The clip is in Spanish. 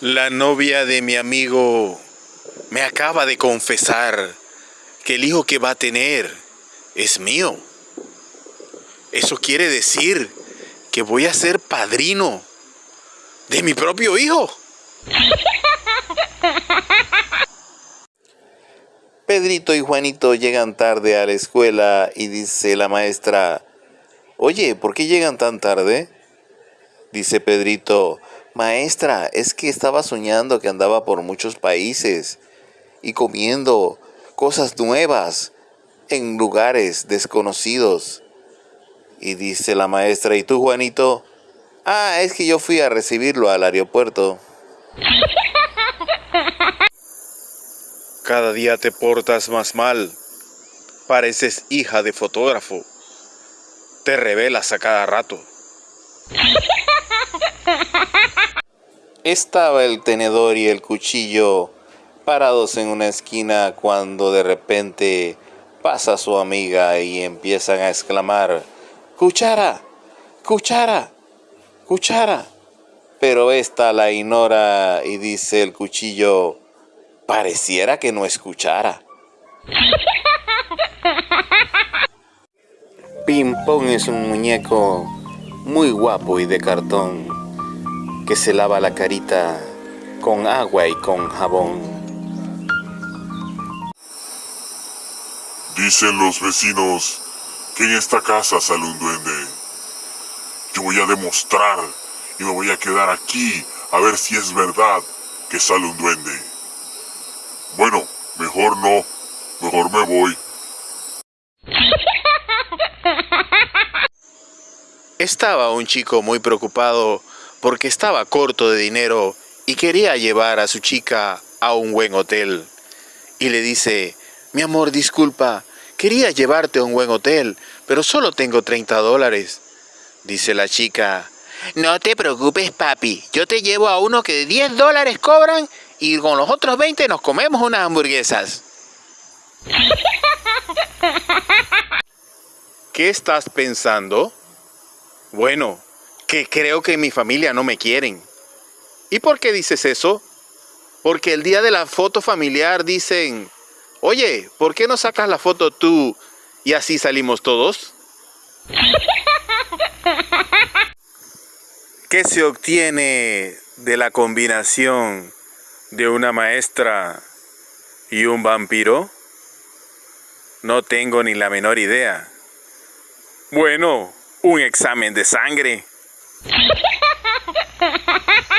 La novia de mi amigo me acaba de confesar que el hijo que va a tener es mío. Eso quiere decir que voy a ser padrino de mi propio hijo. Pedrito y Juanito llegan tarde a la escuela y dice la maestra, Oye, ¿por qué llegan tan tarde? Dice Pedrito, Maestra, es que estaba soñando que andaba por muchos países y comiendo cosas nuevas en lugares desconocidos. Y dice la maestra, ¿y tú, Juanito? Ah, es que yo fui a recibirlo al aeropuerto. Cada día te portas más mal. Pareces hija de fotógrafo. Te revelas a cada rato. Estaba el tenedor y el cuchillo parados en una esquina cuando de repente pasa su amiga y empiezan a exclamar, ¡Cuchara! ¡Cuchara! ¡Cuchara! Pero esta la ignora y dice el cuchillo, pareciera que no escuchara. Pimpón es un muñeco muy guapo y de cartón que se lava la carita con agua y con jabón. Dicen los vecinos que en esta casa sale un duende. Yo voy a demostrar y me voy a quedar aquí a ver si es verdad que sale un duende. Bueno, mejor no, mejor me voy. Estaba un chico muy preocupado porque estaba corto de dinero y quería llevar a su chica a un buen hotel. Y le dice, mi amor, disculpa, quería llevarte a un buen hotel, pero solo tengo 30 dólares. Dice la chica, no te preocupes papi, yo te llevo a uno que de 10 dólares cobran y con los otros 20 nos comemos unas hamburguesas. ¿Qué estás pensando? Bueno, que creo que mi familia no me quieren. ¿Y por qué dices eso? Porque el día de la foto familiar dicen, oye, ¿por qué no sacas la foto tú y así salimos todos? ¿Qué se obtiene de la combinación de una maestra y un vampiro? No tengo ni la menor idea. Bueno, un examen de sangre.